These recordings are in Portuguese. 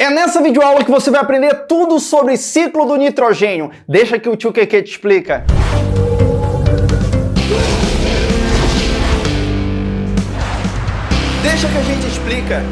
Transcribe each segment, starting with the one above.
É nessa videoaula que você vai aprender tudo sobre ciclo do nitrogênio. Deixa que o tio Keke te explica. Deixa que a gente explica.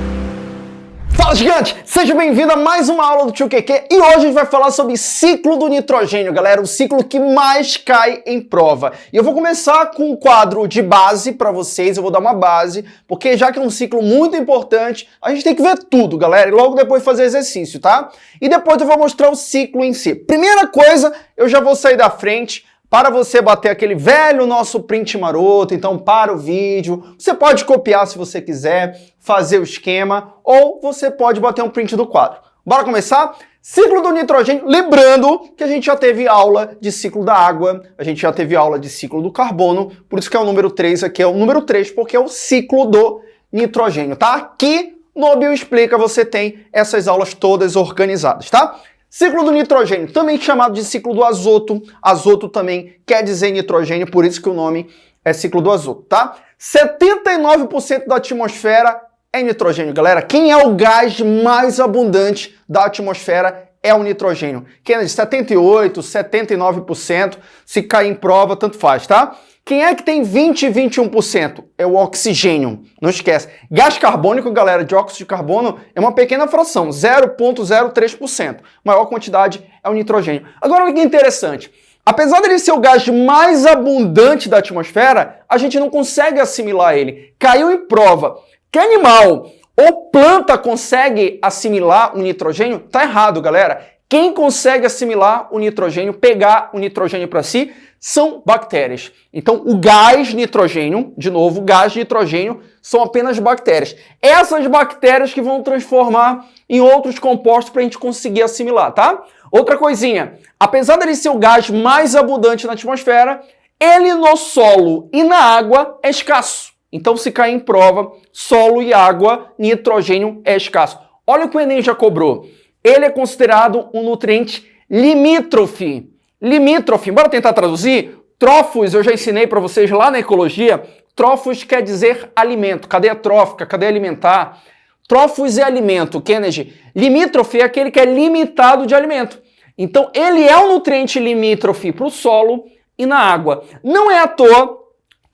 Fala gigante! Seja bem-vindo a mais uma aula do Tio QQ e hoje a gente vai falar sobre ciclo do nitrogênio, galera, o ciclo que mais cai em prova. E eu vou começar com um quadro de base para vocês, eu vou dar uma base, porque já que é um ciclo muito importante, a gente tem que ver tudo, galera, e logo depois fazer exercício, tá? E depois eu vou mostrar o ciclo em si. Primeira coisa, eu já vou sair da frente, para você bater aquele velho nosso print maroto, então para o vídeo, você pode copiar se você quiser, fazer o esquema, ou você pode bater um print do quadro. Bora começar? Ciclo do nitrogênio, lembrando que a gente já teve aula de ciclo da água, a gente já teve aula de ciclo do carbono, por isso que é o número 3 aqui, é o número 3, porque é o ciclo do nitrogênio, tá? Aqui no Bioexplica você tem essas aulas todas organizadas, tá? Ciclo do nitrogênio, também chamado de ciclo do azoto. Azoto também quer dizer nitrogênio, por isso que o nome é ciclo do azoto, tá? 79% da atmosfera é nitrogênio, galera. Quem é o gás mais abundante da atmosfera é o nitrogênio. Quem é de 78, 79%, se cair em prova, tanto faz, tá? Quem é que tem 20 e 21%? É o oxigênio. Não esquece. Gás carbônico, galera, de óxido de carbono é uma pequena fração, 0,03%. Maior quantidade é o nitrogênio. Agora, olha que interessante. Apesar dele ser o gás mais abundante da atmosfera, a gente não consegue assimilar ele. Caiu em prova. Que animal ou planta consegue assimilar o nitrogênio? Tá errado, galera. Quem consegue assimilar o nitrogênio, pegar o nitrogênio para si, são bactérias. Então, o gás nitrogênio, de novo, gás nitrogênio, são apenas bactérias. Essas bactérias que vão transformar em outros compostos para a gente conseguir assimilar, tá? Outra coisinha, apesar dele ser o gás mais abundante na atmosfera, ele no solo e na água é escasso. Então, se cair em prova, solo e água, nitrogênio é escasso. Olha o que o Enem já cobrou ele é considerado um nutriente limítrofe. Limítrofe, bora tentar traduzir? Trófos, eu já ensinei para vocês lá na ecologia, trófos quer dizer alimento, cadeia trófica, cadeia alimentar. Trófos é alimento, Kennedy. Limítrofe é aquele que é limitado de alimento. Então, ele é um nutriente limítrofe para o solo e na água. Não é à toa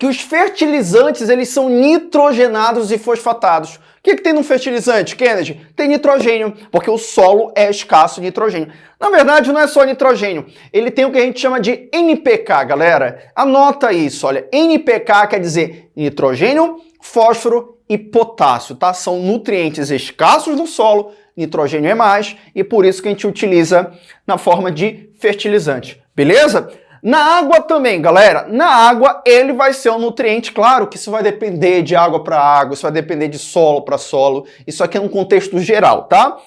que os fertilizantes eles são nitrogenados e fosfatados. O que, que tem no fertilizante, Kennedy? Tem nitrogênio, porque o solo é escasso de nitrogênio. Na verdade, não é só nitrogênio, ele tem o que a gente chama de NPK, galera. Anota isso, olha, NPK quer dizer nitrogênio, fósforo e potássio, tá? São nutrientes escassos no solo, nitrogênio é mais, e por isso que a gente utiliza na forma de fertilizante, beleza? Na água também, galera, na água ele vai ser um nutriente, claro que isso vai depender de água para água, isso vai depender de solo para solo, isso aqui é um contexto geral, tá?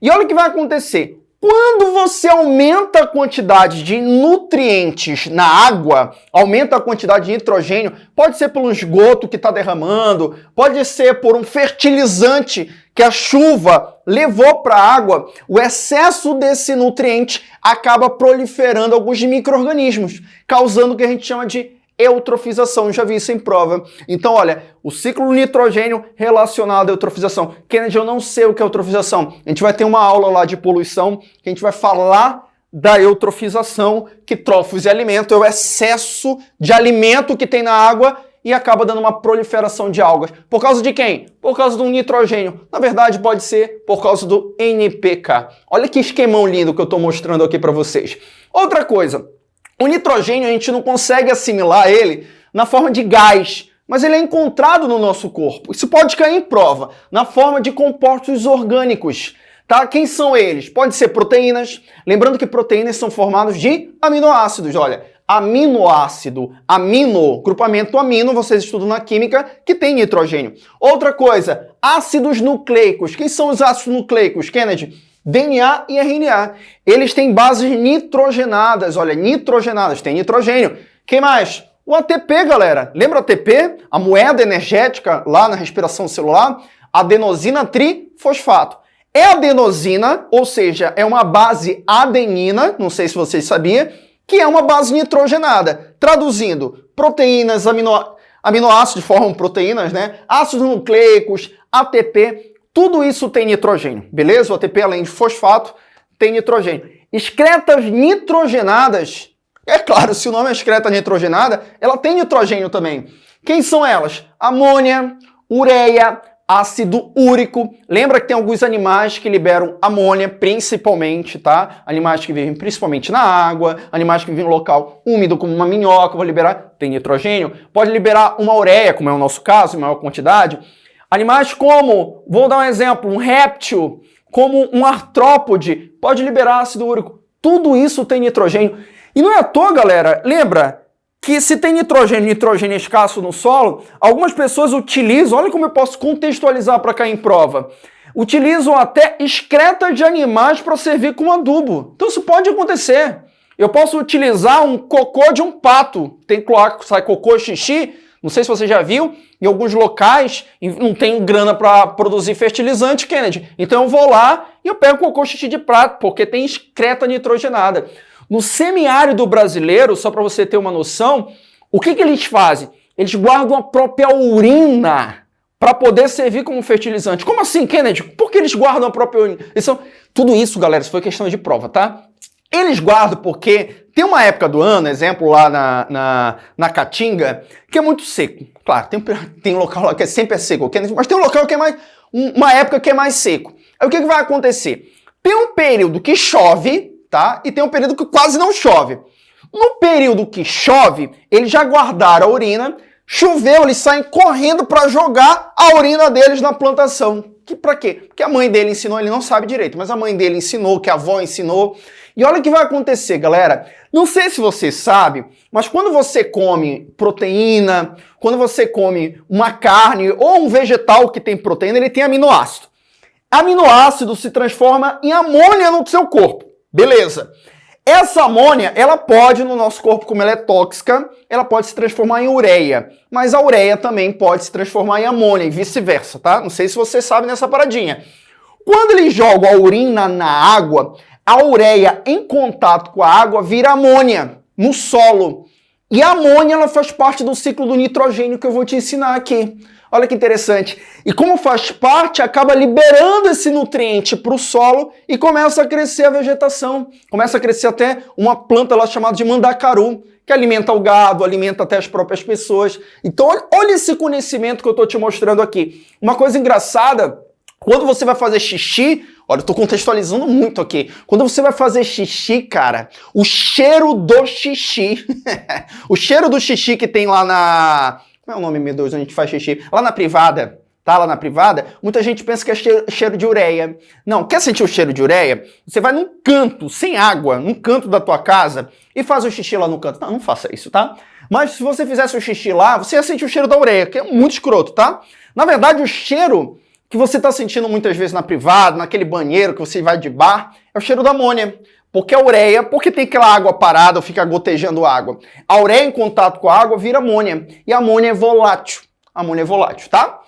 E olha o que vai acontecer. Quando você aumenta a quantidade de nutrientes na água, aumenta a quantidade de nitrogênio, pode ser pelo esgoto que está derramando, pode ser por um fertilizante que a chuva levou para a água, o excesso desse nutriente acaba proliferando alguns micro-organismos, causando o que a gente chama de eutrofização, já vi isso em prova. Então, olha, o ciclo nitrogênio relacionado à eutrofização. Kennedy, eu não sei o que é eutrofização. A gente vai ter uma aula lá de poluição que a gente vai falar da eutrofização, que trofos e alimento é o excesso de alimento que tem na água e acaba dando uma proliferação de algas. Por causa de quem? Por causa do nitrogênio. Na verdade, pode ser por causa do NPK. Olha que esquemão lindo que eu estou mostrando aqui para vocês. Outra coisa, o nitrogênio a gente não consegue assimilar ele na forma de gás, mas ele é encontrado no nosso corpo. Isso pode cair em prova, na forma de compostos orgânicos. Tá? Quem são eles? Pode ser proteínas. Lembrando que proteínas são formadas de aminoácidos. Olha, aminoácido, amino, grupamento amino, vocês estudam na química, que tem nitrogênio. Outra coisa, ácidos nucleicos. Quem são os ácidos nucleicos, Kennedy? DNA e RNA. Eles têm bases nitrogenadas, olha, nitrogenadas, tem nitrogênio. Quem mais? O ATP, galera. Lembra o ATP? A moeda energética lá na respiração celular? Adenosina trifosfato. É adenosina, ou seja, é uma base adenina, não sei se vocês sabiam, que é uma base nitrogenada. Traduzindo, proteínas, amino, aminoácidos formam proteínas, né? Ácidos nucleicos, ATP, Tudo isso tem nitrogênio, beleza? O ATP, além de fosfato, tem nitrogênio. Excretas nitrogenadas, é claro, se o nome é excreta nitrogenada, ela tem nitrogênio também. Quem são elas? Amônia, ureia, ácido úrico. Lembra que tem alguns animais que liberam amônia, principalmente, tá? Animais que vivem principalmente na água, animais que vivem em local úmido, como uma minhoca, vou liberar, tem nitrogênio. Pode liberar uma ureia, como é o nosso caso, em maior quantidade. Animais como, vou dar um exemplo, um réptil, como um artrópode, pode liberar ácido úrico. Tudo isso tem nitrogênio. E não é à toa, galera, lembra que se tem nitrogênio nitrogênio escasso no solo, algumas pessoas utilizam, olha como eu posso contextualizar para cair em prova, utilizam até excreta de animais para servir como adubo. Então isso pode acontecer. Eu posso utilizar um cocô de um pato. Tem cloaca, sai cocô, xixi, não sei se você já viu, em alguns locais não tem grana para produzir fertilizante, Kennedy. Então eu vou lá e eu pego cocô xixi de prato, porque tem excreta nitrogenada. No semiárido brasileiro, só para você ter uma noção, o que, que eles fazem? Eles guardam a própria urina para poder servir como fertilizante. Como assim, Kennedy? Por que eles guardam a própria urina? Eles são... Tudo isso, galera, isso foi questão de prova, tá? Eles guardam porque tem uma época do ano, exemplo lá na, na, na Caatinga, que é muito seco. Claro, tem, tem local lá que é sempre é seco, mas tem um local que é mais... uma época que é mais seco. Aí o que, que vai acontecer? Tem um período que chove, tá? E tem um período que quase não chove. No período que chove, eles já guardaram a urina, choveu, eles saem correndo para jogar a urina deles na plantação. Que para quê? Porque a mãe dele ensinou, ele não sabe direito, mas a mãe dele ensinou, que a avó ensinou. E olha o que vai acontecer, galera. Não sei se você sabe, mas quando você come proteína, quando você come uma carne ou um vegetal que tem proteína, ele tem aminoácido. Aminoácido se transforma em amônia no seu corpo. Beleza. Essa amônia, ela pode, no nosso corpo, como ela é tóxica, ela pode se transformar em ureia. Mas a ureia também pode se transformar em amônia e vice-versa, tá? Não sei se você sabe nessa paradinha. Quando eles jogam a urina na água, a ureia em contato com a água vira amônia no solo. E a amônia ela faz parte do ciclo do nitrogênio que eu vou te ensinar aqui. Olha que interessante. E como faz parte, acaba liberando esse nutriente para o solo e começa a crescer a vegetação. Começa a crescer até uma planta lá chamada de mandacaru, que alimenta o gado, alimenta até as próprias pessoas. Então olha esse conhecimento que eu estou te mostrando aqui. Uma coisa engraçada, quando você vai fazer xixi, olha, eu estou contextualizando muito aqui. Quando você vai fazer xixi, cara, o cheiro do xixi, o cheiro do xixi que tem lá na como é o nome, meu Deus, onde a gente faz xixi? Lá na privada, tá? Lá na privada, muita gente pensa que é cheiro, cheiro de ureia. Não, quer sentir o cheiro de ureia? Você vai num canto, sem água, num canto da tua casa e faz o xixi lá no canto. Não, não faça isso, tá? Mas se você fizesse o xixi lá, você ia sentir o cheiro da ureia, que é muito escroto, tá? Na verdade, o cheiro que você está sentindo muitas vezes na privada, naquele banheiro que você vai de bar, é o cheiro da amônia. Porque a ureia, porque tem aquela água parada, fica gotejando água. A ureia em contato com a água vira amônia. E a amônia é volátil. A amônia é volátil, tá?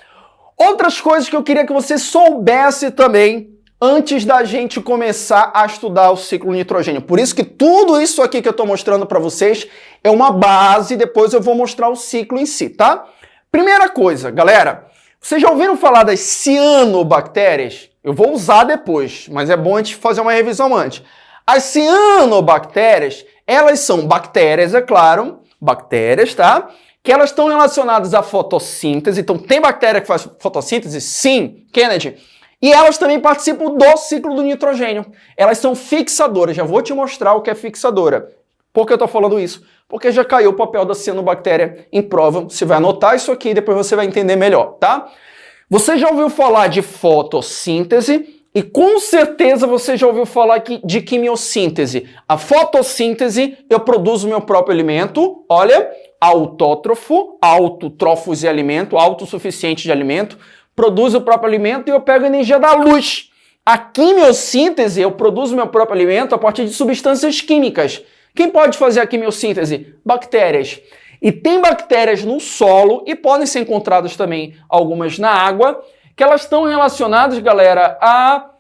Outras coisas que eu queria que você soubesse também antes da gente começar a estudar o ciclo nitrogênio. Por isso que tudo isso aqui que eu estou mostrando para vocês é uma base, depois eu vou mostrar o ciclo em si, tá? Primeira coisa, galera, vocês já ouviram falar das cianobactérias? Eu vou usar depois, mas é bom a gente fazer uma revisão antes. As cianobactérias, elas são bactérias, é claro, bactérias, tá? Que elas estão relacionadas à fotossíntese. Então, tem bactéria que faz fotossíntese? Sim, Kennedy. E elas também participam do ciclo do nitrogênio. Elas são fixadoras. Já vou te mostrar o que é fixadora. Por que eu estou falando isso? Porque já caiu o papel da cianobactéria em prova. Você vai anotar isso aqui e depois você vai entender melhor, tá? Você já ouviu falar de fotossíntese? E com certeza você já ouviu falar de quimiossíntese. A fotossíntese, eu produzo meu próprio alimento, olha, autótrofo, autotrófos de alimento, autossuficiente de alimento, produzo o próprio alimento e eu pego a energia da luz. A quimiossíntese, eu produzo meu próprio alimento a partir de substâncias químicas. Quem pode fazer a quimiossíntese? Bactérias. E tem bactérias no solo e podem ser encontradas também algumas na água que elas estão relacionadas, galera, a,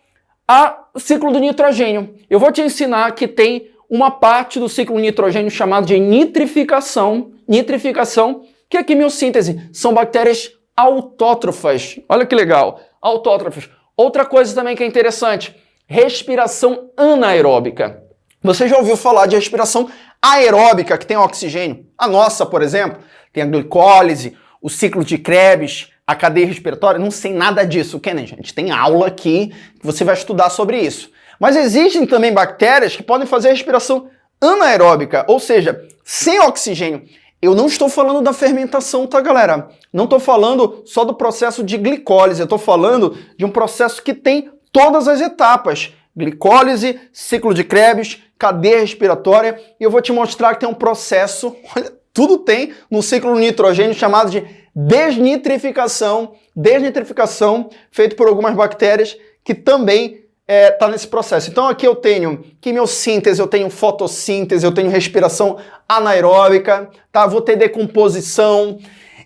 a ciclo do nitrogênio. Eu vou te ensinar que tem uma parte do ciclo nitrogênio chamada de nitrificação, nitrificação, que é quimiossíntese. São bactérias autótrofas. Olha que legal, autótrofas. Outra coisa também que é interessante, respiração anaeróbica. Você já ouviu falar de respiração aeróbica, que tem oxigênio? A nossa, por exemplo, tem a glicólise, o ciclo de Krebs, a cadeia respiratória, não sei nada disso, né, gente? Tem aula aqui que você vai estudar sobre isso. Mas existem também bactérias que podem fazer respiração anaeróbica, ou seja, sem oxigênio. Eu não estou falando da fermentação, tá, galera? Não estou falando só do processo de glicólise, eu estou falando de um processo que tem todas as etapas. Glicólise, ciclo de Krebs, cadeia respiratória, e eu vou te mostrar que tem um processo, olha, tudo tem no ciclo nitrogênio chamado de desnitrificação, desnitrificação feito por algumas bactérias que também está é, tá nesse processo. Então aqui eu tenho quimiossíntese, eu tenho fotossíntese, eu tenho respiração anaeróbica, tá? vou ter decomposição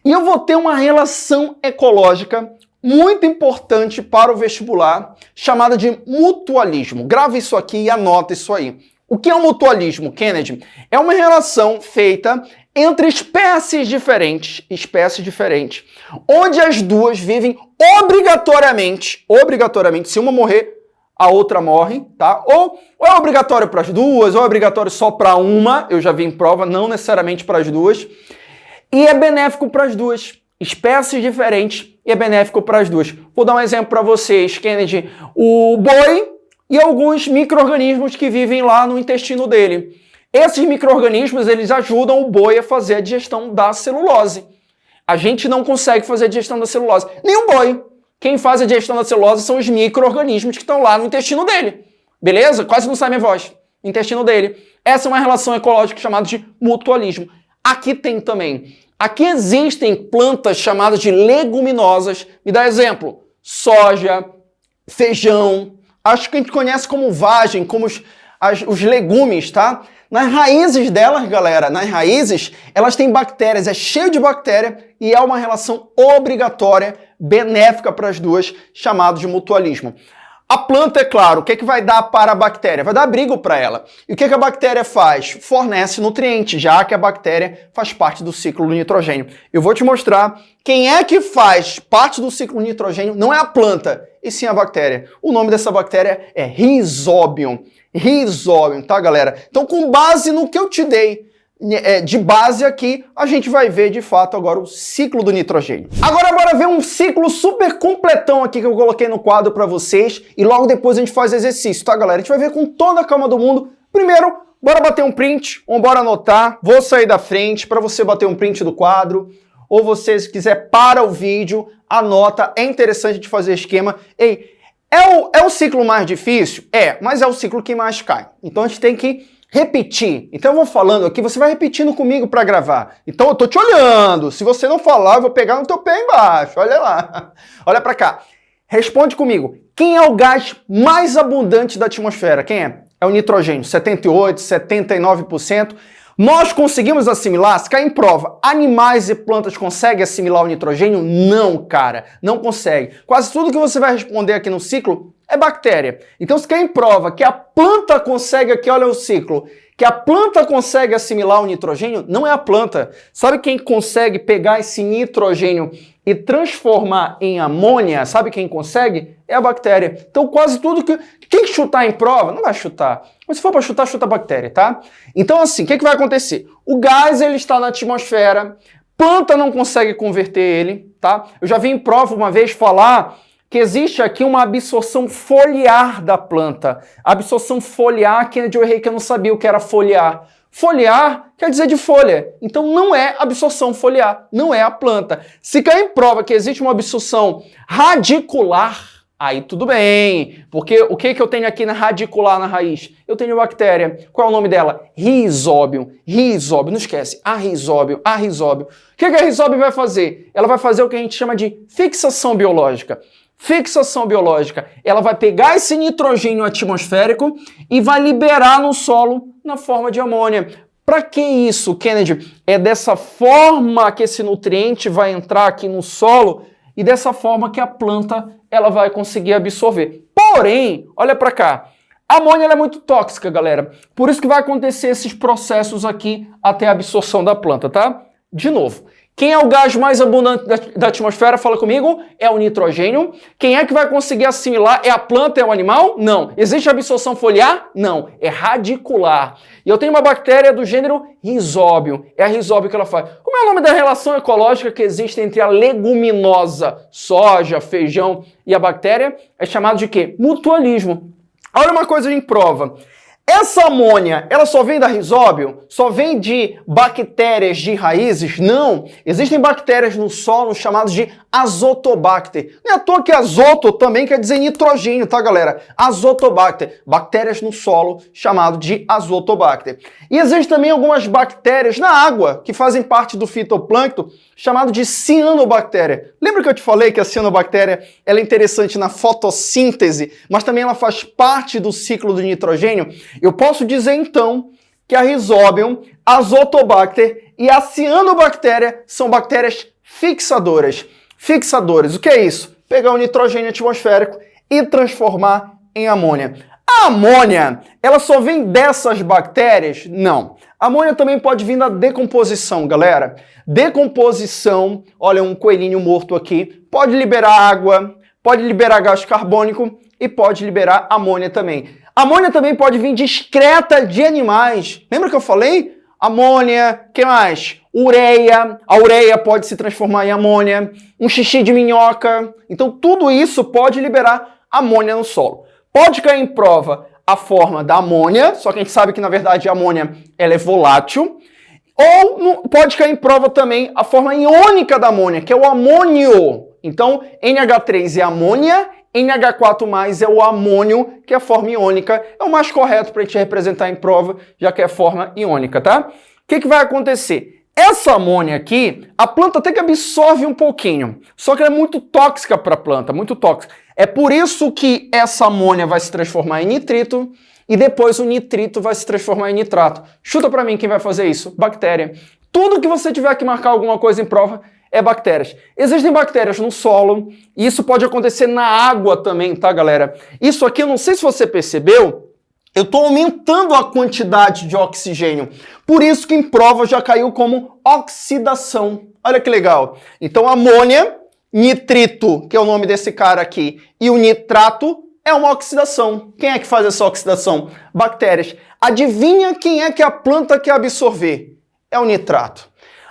e eu vou ter uma relação ecológica muito importante para o vestibular, chamada de mutualismo. Grave isso aqui e anota isso aí. O que é o mutualismo, Kennedy? É uma relação feita entre espécies diferentes, espécies diferentes, onde as duas vivem obrigatoriamente, obrigatoriamente, se uma morrer, a outra morre, tá? Ou, ou é obrigatório para as duas, ou é obrigatório só para uma, eu já vi em prova, não necessariamente para as duas. E é benéfico para as duas. Espécies diferentes e é benéfico para as duas. Vou dar um exemplo para vocês, Kennedy. O boi e alguns micro-organismos que vivem lá no intestino dele. Esses micro-organismos, eles ajudam o boi a fazer a digestão da celulose. A gente não consegue fazer a digestão da celulose. Nem o boi. Quem faz a digestão da celulose são os micro-organismos que estão lá no intestino dele. Beleza? Quase não sai minha voz. Intestino dele. Essa é uma relação ecológica chamada de mutualismo. Aqui tem também. Aqui existem plantas chamadas de leguminosas. Me dá exemplo. Soja, feijão. Acho que a gente conhece como vagem, como os, as, os legumes, tá? Nas raízes delas, galera, nas raízes, elas têm bactérias, é cheio de bactéria e é uma relação obrigatória, benéfica para as duas, chamado de mutualismo. A planta, é claro, o que, é que vai dar para a bactéria? Vai dar abrigo para ela. E o que, é que a bactéria faz? Fornece nutrientes, já que a bactéria faz parte do ciclo do nitrogênio. Eu vou te mostrar quem é que faz parte do ciclo do nitrogênio, não é a planta, e sim a bactéria. O nome dessa bactéria é Rhizobium. Rhizobium, tá, galera? Então, com base no que eu te dei, de base aqui, a gente vai ver de fato agora o ciclo do nitrogênio. Agora bora ver um ciclo super completão aqui que eu coloquei no quadro para vocês e logo depois a gente faz exercício, tá galera? A gente vai ver com toda a calma do mundo. Primeiro, bora bater um print, ou bora anotar, vou sair da frente para você bater um print do quadro, ou você se quiser para o vídeo, anota, é interessante de fazer esquema. Ei, é o, é o ciclo mais difícil? É, mas é o ciclo que mais cai. Então a gente tem que repetir. Então eu vou falando aqui, você vai repetindo comigo para gravar. Então eu tô te olhando. Se você não falar, eu vou pegar no teu pé embaixo. Olha lá. Olha para cá. Responde comigo. Quem é o gás mais abundante da atmosfera? Quem é? É o nitrogênio, 78, 79%. Nós conseguimos assimilar? Se cair em prova, animais e plantas conseguem assimilar o nitrogênio? Não, cara, não consegue. Quase tudo que você vai responder aqui no ciclo é bactéria. Então, se quer em prova que a planta consegue aqui, olha o ciclo, que a planta consegue assimilar o nitrogênio, não é a planta. Sabe quem consegue pegar esse nitrogênio e transformar em amônia? Sabe quem consegue? É a bactéria. Então, quase tudo que... Quem chutar em prova, não vai chutar. Mas se for para chutar, chuta a bactéria, tá? Então, assim, o que, que vai acontecer? O gás, ele está na atmosfera, planta não consegue converter ele, tá? Eu já vi em prova uma vez falar que existe aqui uma absorção foliar da planta. Absorção foliar, Kennedy, eu errei que eu não sabia o que era foliar. Foliar quer dizer de folha. Então não é absorção foliar, não é a planta. Se cair em prova que existe uma absorção radicular, aí tudo bem. Porque o que, que eu tenho aqui na radicular na raiz? Eu tenho bactéria. Qual é o nome dela? Rhizóbio. Rhizóbio, não esquece. A rhizóbio, a rhizóbio. O que, que a rhizóbio vai fazer? Ela vai fazer o que a gente chama de fixação biológica fixação biológica. Ela vai pegar esse nitrogênio atmosférico e vai liberar no solo na forma de amônia. Para que isso, Kennedy? É dessa forma que esse nutriente vai entrar aqui no solo e dessa forma que a planta ela vai conseguir absorver. Porém, olha para cá, a amônia é muito tóxica, galera. Por isso que vai acontecer esses processos aqui até a absorção da planta, tá? De novo, Quem é o gás mais abundante da, atmosfera? Fala comigo. É o nitrogênio. Quem é que vai conseguir assimilar? É a planta, é o animal? Não. Existe absorção foliar? Não. É radicular. E eu tenho uma bactéria do gênero risóbio. É a risóbio que ela faz. Como é o nome da relação ecológica que existe entre a leguminosa, soja, feijão e a bactéria? É chamado de quê? Mutualismo. Olha uma coisa em prova. Essa amônia, ela só vem da risóbio? Só vem de bactérias de raízes? Não. Existem bactérias no solo chamadas de azotobacter. Não é à toa que azoto também quer dizer nitrogênio, tá, galera? Azotobacter. Bactérias no solo chamado de azotobacter. E existem também algumas bactérias na água que fazem parte do fitoplâncton chamado de cianobactéria. Lembra que eu te falei que a cianobactéria ela é interessante na fotossíntese, mas também ela faz parte do ciclo do nitrogênio? Eu posso dizer então que a Rhizobium, Azotobacter e a cianobactéria são bactérias fixadoras. Fixadores, o que é isso? Pegar o nitrogênio atmosférico e transformar em amônia. A amônia, ela só vem dessas bactérias? Não. A amônia também pode vir da decomposição, galera. Decomposição, olha um coelhinho morto aqui, pode liberar água, pode liberar gás carbônico e pode liberar amônia também. Amônia também pode vir discreta de animais. Lembra que eu falei? Amônia, que mais? Ureia. A ureia pode se transformar em amônia. Um xixi de minhoca. Então tudo isso pode liberar amônia no solo. Pode cair em prova a forma da amônia, só que a gente sabe que na verdade a amônia ela é volátil. Ou pode cair em prova também a forma iônica da amônia, que é o amônio. Então, NH3 é amônia NH4+, é o amônio, que é a forma iônica. É o mais correto para a gente representar em prova, já que é forma iônica, tá? O que, que vai acontecer? Essa amônia aqui, a planta até que absorve um pouquinho, só que ela é muito tóxica para a planta, muito tóxica. É por isso que essa amônia vai se transformar em nitrito e depois o nitrito vai se transformar em nitrato. Chuta para mim quem vai fazer isso? Bactéria. Tudo que você tiver que marcar alguma coisa em prova, é bactérias. Existem bactérias no solo, e isso pode acontecer na água também, tá, galera? Isso aqui, eu não sei se você percebeu, eu estou aumentando a quantidade de oxigênio. Por isso que em prova já caiu como oxidação. Olha que legal. Então, amônia, nitrito, que é o nome desse cara aqui, e o nitrato é uma oxidação. Quem é que faz essa oxidação? Bactérias. Adivinha quem é que a planta quer absorver? É o nitrato.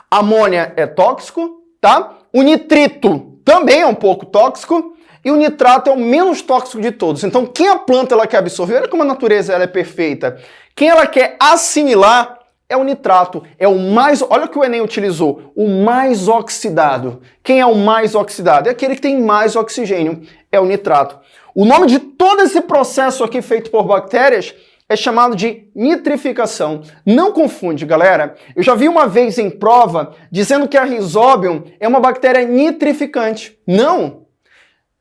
Amônia é tóxico, tá? O nitrito também é um pouco tóxico e o nitrato é o menos tóxico de todos. Então, quem a planta ela quer absorver, olha como a natureza ela é perfeita. Quem ela quer assimilar é o nitrato, é o mais, olha o que o Enem utilizou, o mais oxidado. Quem é o mais oxidado? É aquele que tem mais oxigênio, é o nitrato. O nome de todo esse processo aqui feito por bactérias é chamado de nitrificação. Não confunde, galera. Eu já vi uma vez em prova dizendo que a Rhizobium é uma bactéria nitrificante. Não!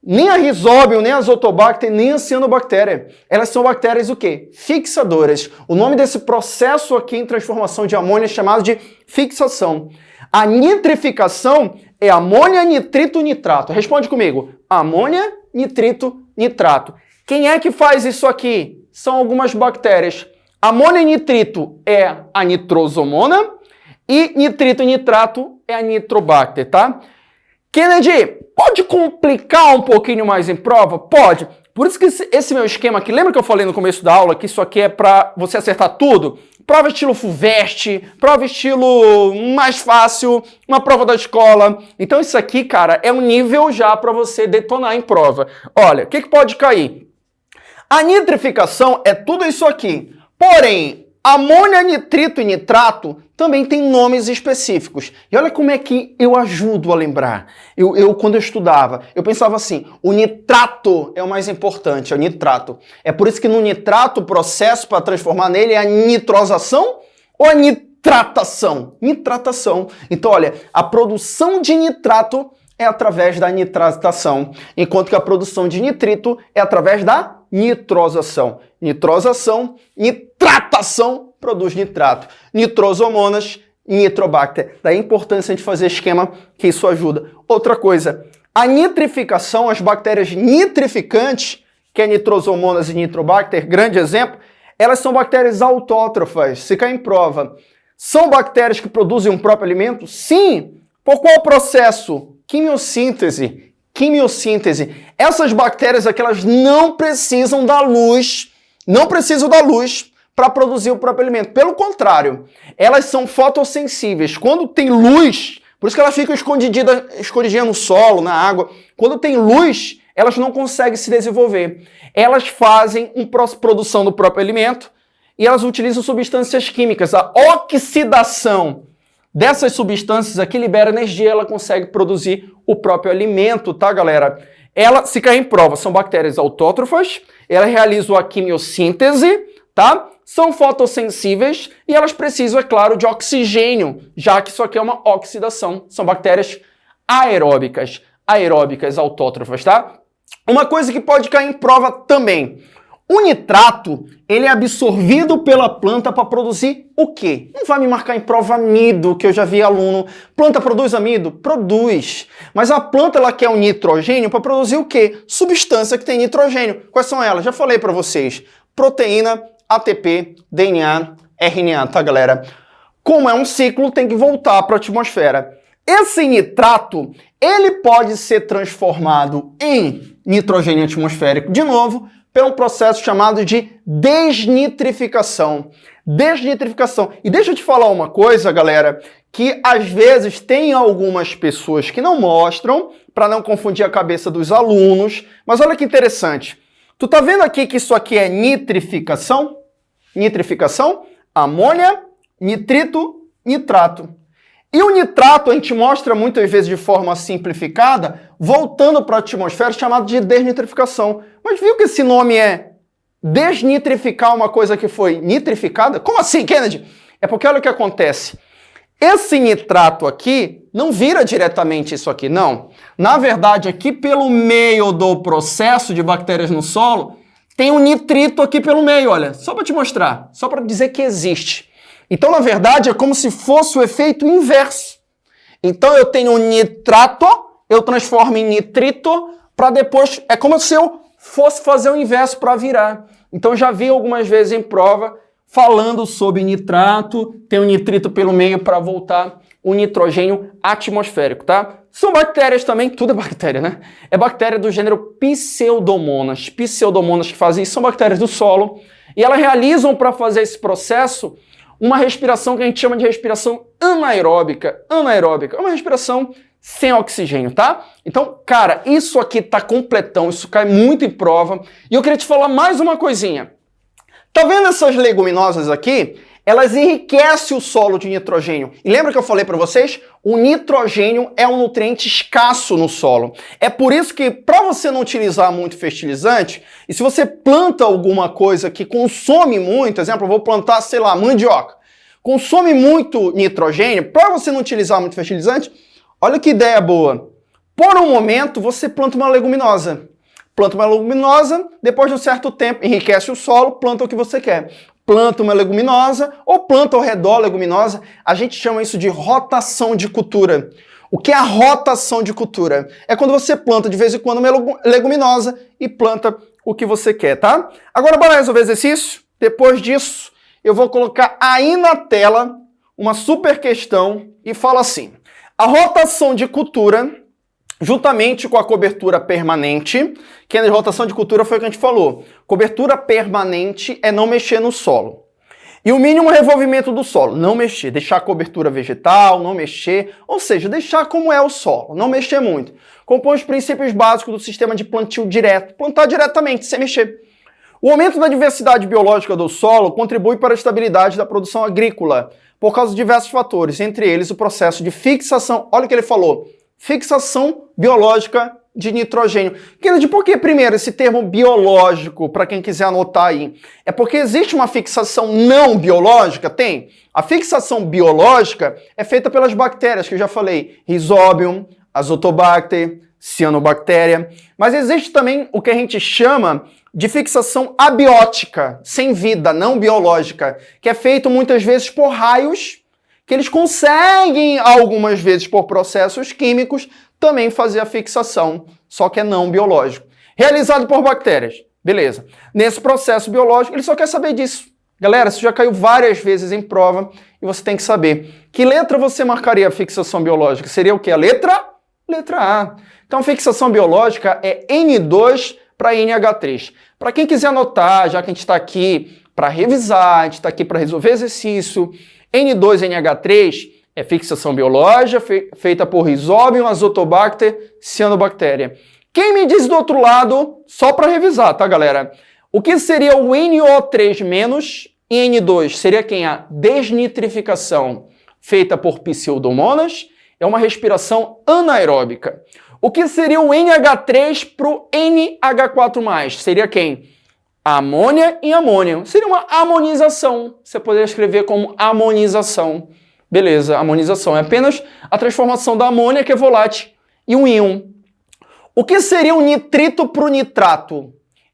Nem a Rhizobium, nem a Azotobacter, nem a Cianobactéria. Elas são bactérias o quê? Fixadoras. O nome desse processo aqui em transformação de amônia é chamado de fixação. A nitrificação é amônia, nitrito, nitrato. Responde comigo. Amônia, nitrito, nitrato. Quem é que faz isso aqui? são algumas bactérias. Amônio nitrito é a nitrosomona e nitrito e nitrato é a nitrobacter, tá? Kennedy, pode complicar um pouquinho mais em prova? Pode. Por isso que esse meu esquema aqui, lembra que eu falei no começo da aula que isso aqui é para você acertar tudo? Prova estilo FUVEST, prova estilo mais fácil, uma prova da escola. Então isso aqui, cara, é um nível já para você detonar em prova. Olha, o que, que pode cair? A nitrificação é tudo isso aqui. Porém, amônia, nitrito e nitrato também tem nomes específicos. E olha como é que eu ajudo a lembrar. Eu, eu, quando eu estudava, eu pensava assim, o nitrato é o mais importante, é o nitrato. É por isso que no nitrato o processo para transformar nele é a nitrosação ou a nitratação? Nitratação. Então, olha, a produção de nitrato é através da nitratação, enquanto que a produção de nitrito é através da nitrosação. Nitrosação, nitratação produz nitrato. Nitrosomonas, nitrobacter. Daí a importância de fazer esquema que isso ajuda. Outra coisa, a nitrificação, as bactérias nitrificantes, que é nitrosomonas e nitrobacter, grande exemplo, elas são bactérias autótrofas, se cai em prova. São bactérias que produzem um próprio alimento? Sim, Por qual processo? Quimiossíntese. Quimiossíntese. Essas bactérias aqui, elas não precisam da luz, não precisam da luz para produzir o próprio alimento. Pelo contrário, elas são fotossensíveis. Quando tem luz, por isso que elas ficam escondidinhas, escondidinhas no solo, na água. Quando tem luz, elas não conseguem se desenvolver. Elas fazem uma produção do próprio alimento e elas utilizam substâncias químicas. A oxidação dessas substâncias aqui libera energia, ela consegue produzir o próprio alimento, tá, galera? Ela, se cair em prova, são bactérias autótrofas, ela realizam a quimiossíntese, tá? São fotossensíveis e elas precisam, é claro, de oxigênio, já que isso aqui é uma oxidação. São bactérias aeróbicas, aeróbicas autótrofas, tá? Uma coisa que pode cair em prova também. O nitrato, ele é absorvido pela planta para produzir o quê? Não vai me marcar em prova amido, que eu já vi aluno. Planta produz amido? Produz. Mas a planta ela quer o nitrogênio para produzir o quê? Substância que tem nitrogênio. Quais são elas? Já falei para vocês. Proteína, ATP, DNA, RNA, tá galera? Como é um ciclo, tem que voltar para a atmosfera. Esse nitrato, ele pode ser transformado em nitrogênio atmosférico de novo, pelo processo chamado de desnitrificação. Desnitrificação. E deixa eu te falar uma coisa, galera, que às vezes tem algumas pessoas que não mostram, para não confundir a cabeça dos alunos, mas olha que interessante. Tu tá vendo aqui que isso aqui é nitrificação? Nitrificação, amônia, nitrito, nitrato. E o nitrato a gente mostra muitas vezes de forma simplificada, voltando para a atmosfera, chamado de desnitrificação. Mas viu que esse nome é desnitrificar uma coisa que foi nitrificada? Como assim, Kennedy? É porque olha o que acontece. Esse nitrato aqui não vira diretamente isso aqui, não. Na verdade, aqui pelo meio do processo de bactérias no solo, tem um nitrito aqui pelo meio, olha. Só para te mostrar, só para dizer que existe. Então, na verdade, é como se fosse o efeito inverso. Então, eu tenho um nitrato, eu transformo em nitrito, para depois... É como se eu fosse fazer o inverso para virar. Então, já vi algumas vezes em prova falando sobre nitrato, tem o um nitrito pelo meio para voltar o nitrogênio atmosférico, tá? São bactérias também, tudo é bactéria, né? É bactéria do gênero Pseudomonas. Pseudomonas que fazem isso são bactérias do solo e elas realizam para fazer esse processo uma respiração que a gente chama de respiração anaeróbica. Anaeróbica é uma respiração sem oxigênio, tá? Então, cara, isso aqui tá completão, isso cai muito em prova. E eu queria te falar mais uma coisinha. Tá vendo essas leguminosas aqui? Elas enriquecem o solo de nitrogênio. E lembra que eu falei para vocês? O nitrogênio é um nutriente escasso no solo. É por isso que, para você não utilizar muito fertilizante, e se você planta alguma coisa que consome muito, exemplo, eu vou plantar, sei lá, mandioca, consome muito nitrogênio, para você não utilizar muito fertilizante, olha que ideia boa. Por um momento, você planta uma leguminosa. Planta uma leguminosa, depois de um certo tempo, enriquece o solo, planta o que você quer planta uma leguminosa ou planta ao redor leguminosa, a gente chama isso de rotação de cultura. O que é a rotação de cultura? É quando você planta de vez em quando uma leguminosa e planta o que você quer, tá? Agora bora resolver o exercício? Depois disso, eu vou colocar aí na tela uma super questão e fala assim, a rotação de cultura juntamente com a cobertura permanente, que na rotação de cultura foi o que a gente falou. Cobertura permanente é não mexer no solo. E o mínimo revolvimento do solo, não mexer, deixar a cobertura vegetal, não mexer, ou seja, deixar como é o solo, não mexer muito. Compõe os princípios básicos do sistema de plantio direto, plantar diretamente, sem mexer. O aumento da diversidade biológica do solo contribui para a estabilidade da produção agrícola, por causa de diversos fatores, entre eles o processo de fixação, olha o que ele falou, fixação biológica de nitrogênio. Kennedy, por que primeiro esse termo biológico, para quem quiser anotar aí? É porque existe uma fixação não biológica? Tem. A fixação biológica é feita pelas bactérias, que eu já falei, Rhizobium, Azotobacter, Cianobactéria. Mas existe também o que a gente chama de fixação abiótica, sem vida, não biológica, que é feito muitas vezes por raios que eles conseguem, algumas vezes por processos químicos, também fazer a fixação, só que é não biológico. Realizado por bactérias. Beleza. Nesse processo biológico, ele só quer saber disso. Galera, isso já caiu várias vezes em prova e você tem que saber. Que letra você marcaria a fixação biológica? Seria o que? A letra? Letra A. Então, fixação biológica é N2 para NH3. Para quem quiser anotar, já que a gente está aqui para revisar, a gente está aqui para resolver exercício, N2NH3 é fixação biológica fe feita por Rhizobium azotobacter cianobactéria. Quem me diz do outro lado, só para revisar, tá, galera? O que seria o NO3 menos e N2? Seria quem? A desnitrificação feita por pseudomonas. É uma respiração anaeróbica. O que seria o NH3 para o NH4+. Seria quem? Amônia e amônio. Seria uma amonização. Você poderia escrever como amonização. Beleza, amonização é apenas a transformação da amônia, que é volátil, e um íon. O que seria o nitrito para o nitrato?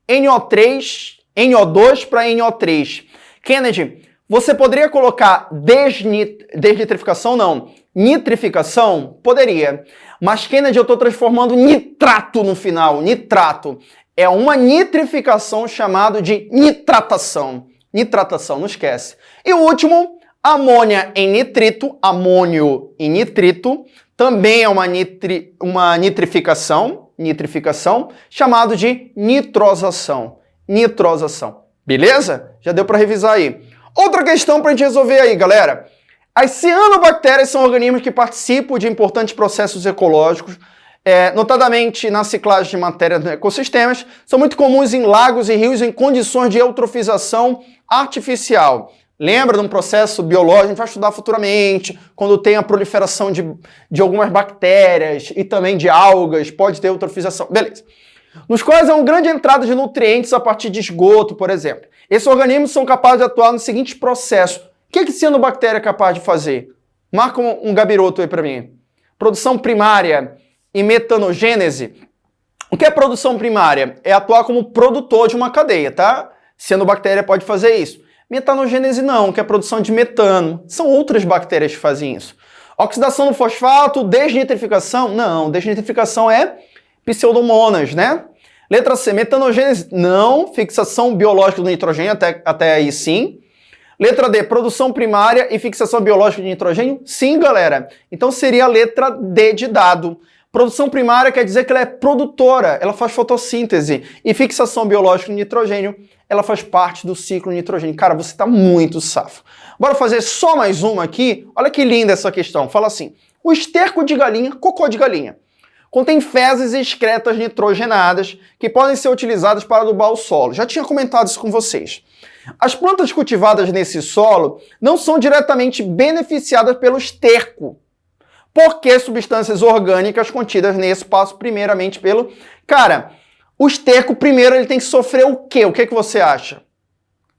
NO3, NO2 para NO3. Kennedy, você poderia colocar desnit desnitrificação? Não. Nitrificação? Poderia. Mas, Kennedy, eu estou transformando nitrato no final. Nitrato. É uma nitrificação chamada de nitratação. Nitratação, não esquece. E o último, amônia em nitrito, amônio em nitrito, também é uma, nitri, uma nitrificação, nitrificação, chamado de nitrosação. Nitrosação. Beleza? Já deu para revisar aí. Outra questão para a gente resolver aí, galera. As cianobactérias são organismos que participam de importantes processos ecológicos, é, notadamente na ciclagem de matéria nos ecossistemas, são muito comuns em lagos e rios em condições de eutrofização artificial. Lembra de um processo biológico, a gente vai estudar futuramente, quando tem a proliferação de, de algumas bactérias e também de algas, pode ter eutrofização. Beleza. Nos quais há uma grande entrada de nutrientes a partir de esgoto, por exemplo. Esses organismos são capazes de atuar no seguinte processo que, que cianobactéria é capaz de fazer? Marca um, um gabiroto aí para mim. Produção primária e metanogênese. O que é produção primária? É atuar como produtor de uma cadeia, tá? Cianobactéria pode fazer isso. Metanogênese não, que é a produção de metano. São outras bactérias que fazem isso. Oxidação do fosfato, desnitrificação? Não, desnitrificação é pseudomonas, né? Letra C, metanogênese? Não, fixação biológica do nitrogênio, até, até aí sim. Letra D, produção primária e fixação biológica de nitrogênio? Sim, galera. Então seria a letra D de dado. Produção primária quer dizer que ela é produtora, ela faz fotossíntese. E fixação biológica de nitrogênio, ela faz parte do ciclo nitrogênio. Cara, você está muito safo. Bora fazer só mais uma aqui? Olha que linda essa questão. Fala assim, o esterco de galinha, cocô de galinha, contém fezes e excretas nitrogenadas que podem ser utilizadas para adubar o solo. Já tinha comentado isso com vocês. As plantas cultivadas nesse solo não são diretamente beneficiadas pelo esterco, porque substâncias orgânicas contidas nesse passam primeiramente pelo... Cara, o esterco primeiro ele tem que sofrer o quê? O que, que você acha?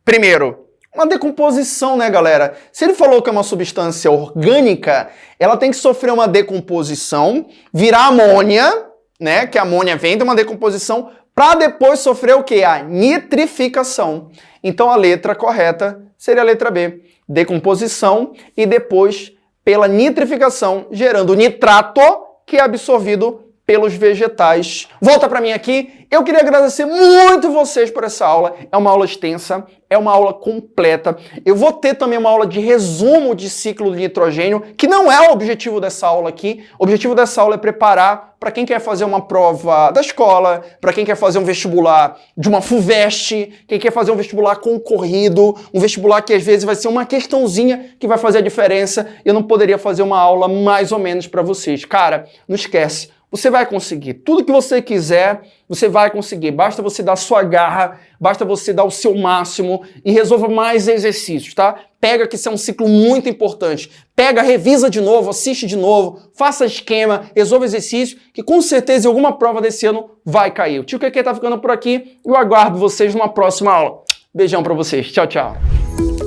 Primeiro, uma decomposição, né, galera? Se ele falou que é uma substância orgânica, ela tem que sofrer uma decomposição, virar amônia, né? Que a amônia vem de uma decomposição para depois sofrer o que? A nitrificação. Então a letra correta seria a letra B, decomposição e depois pela nitrificação, gerando nitrato, que é absorvido pelos vegetais. Volta para mim aqui. Eu queria agradecer muito vocês por essa aula. É uma aula extensa, é uma aula completa. Eu vou ter também uma aula de resumo de ciclo de nitrogênio, que não é o objetivo dessa aula aqui. O objetivo dessa aula é preparar para quem quer fazer uma prova da escola, para quem quer fazer um vestibular de uma FUVEST, quem quer fazer um vestibular concorrido, um vestibular que às vezes vai ser uma questãozinha que vai fazer a diferença. Eu não poderia fazer uma aula mais ou menos para vocês. Cara, não esquece você vai conseguir. Tudo que você quiser, você vai conseguir. Basta você dar sua garra, basta você dar o seu máximo e resolva mais exercícios, tá? Pega que isso é um ciclo muito importante. Pega, revisa de novo, assiste de novo, faça esquema, resolva exercício, que com certeza em alguma prova desse ano vai cair. O Tio Keke tá ficando por aqui e eu aguardo vocês numa próxima aula. Beijão pra vocês. Tchau, tchau.